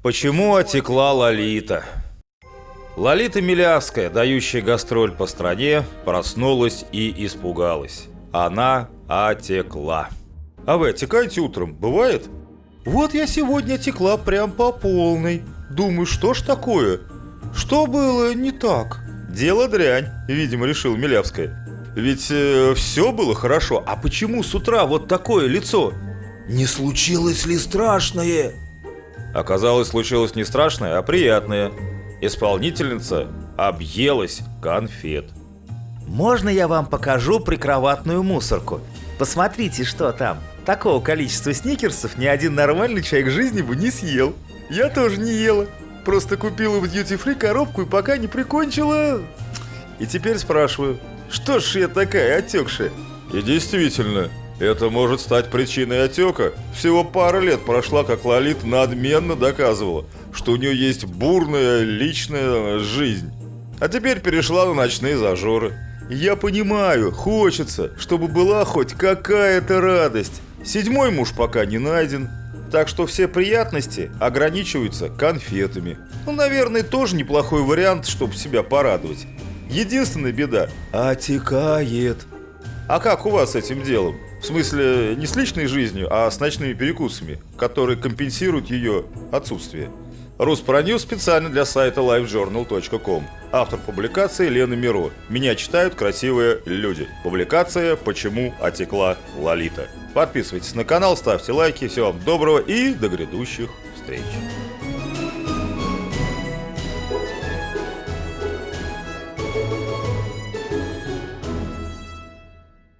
Почему отекла Лолита? Лолита Милявская, дающая гастроль по стране, проснулась и испугалась. Она отекла. А вы отекаете утром, бывает? Вот я сегодня текла прям по полной. Думаю, что ж такое? Что было не так? Дело дрянь, видимо, решил Милявская. Ведь э, все было хорошо, а почему с утра вот такое лицо? Не случилось ли страшное? Оказалось, случилось не страшное, а приятное. Исполнительница объелась конфет. Можно я вам покажу прикроватную мусорку? Посмотрите, что там. Такого количества сникерсов ни один нормальный человек в жизни бы не съел. Я тоже не ела. Просто купила в Duty Free коробку и пока не прикончила... И теперь спрашиваю, что ж я такая отекшая? И действительно, это может стать причиной отека. Всего пара лет прошла, как Лолит надменно доказывала, что у нее есть бурная личная жизнь. А теперь перешла на ночные зажоры. Я понимаю, хочется, чтобы была хоть какая-то радость. Седьмой муж пока не найден, так что все приятности ограничиваются конфетами. Ну, наверное, тоже неплохой вариант, чтобы себя порадовать. Единственная беда – отекает. А как у вас с этим делом? В смысле, не с личной жизнью, а с ночными перекусами, которые компенсируют ее отсутствие. Руспроньюз специально для сайта livejournal.com. Автор публикации Лена Миро. Меня читают красивые люди. Публикация «Почему отекла Лолита». Подписывайтесь на канал, ставьте лайки. Всего вам доброго и до грядущих встреч.